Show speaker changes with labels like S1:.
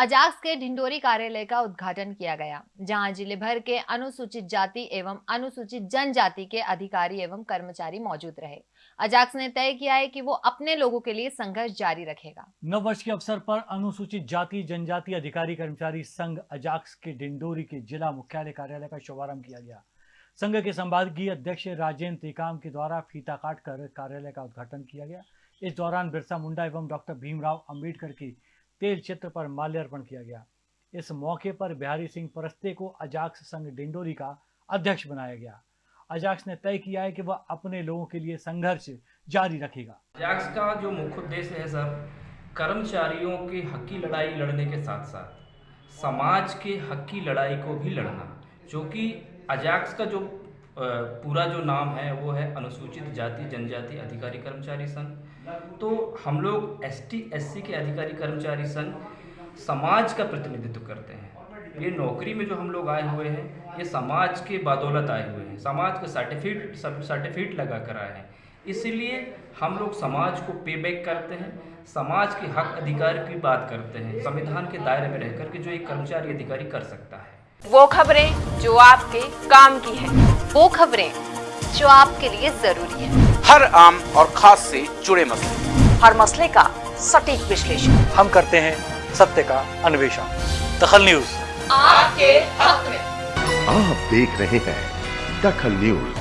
S1: अजाक्स के ढिंडोरी कार्यालय का उद्घाटन किया गया, जहाँ ज़िले भर के अनुसूचित जाति एवं अनुसूचित जनजाति के अधिकारी एवं कर्मचारी मौजूद रहे। अजाक्स ने तय किया है कि वो अपने लोगों के लिए संघर्ष जारी रखेगा।
S2: नव वर्ष के अवसर पर अनुसूचित जाति, जनजाति अधिकारी, कर्मचारी संघ अजाक्स के डिंडोरी के जिला मुख्यालय कार्यालय का शुभारंभ किया गया। संघ के संपादकीय अध्यक्ष राजेंद्र टेकाम के द्वारा फीता काट कर कार्यालय का उद्घाटन किया गया। इस दौरान बिरसा मुंडा एवं डॉक्टर भीमराव अंबेडकर की तेल चित्र पर माल्यार्पण किया गया। इस मौके पर बिहारी सिंह परस्ते को अजाक्स संघ डिंडोरी का अध्यक्ष बनाया गया। अजाक्स ने तय किया है कि वह अपने लोगों के लिए संघर्ष जारी रखेगा।
S3: अजाक्स का जो मुख्य उद्देश्य है सर, कर्मचारियों के हक की लड़ाई लड़ने के साथ साथ समाज के हक की लड़ाई को भी लड़ना, जो कि अजाक्स का जो पूरा जो नाम है, वो है अनुसूचित जाति, जनजाति अधिकारी कर्मचारी संघ। तो हम लोग एस टी के अधिकारी कर्मचारी संघ समाज का प्रतिनिधित्व करते हैं। ये नौकरी में जो हम लोग आए हुए हैं, ये समाज के बदौलत आए हुए हैं। समाज का सर्टिफिकेट सर्टिफिकेट लगा कर आए हैं। इसलिए हम लोग समाज को पे बैक करते हैं, समाज के हक अधिकार की बात करते हैं, संविधान के दायरे में रहकर के जो एक कर्मचारी अधिकारी कर सकता है।
S4: वो खबरें जो आपके काम की है।
S1: वो खबरें जो आपके लिए ज़रूरी है।
S5: हर आम और खास से जुड़े मसले।
S4: हर मसले का सटीक विश्लेषण।
S2: हम करते हैं सत्य का अन्वेषण। दखल न्यूज़।
S4: आपके हक में।
S6: आप देख रहे हैं दखल न्यूज़।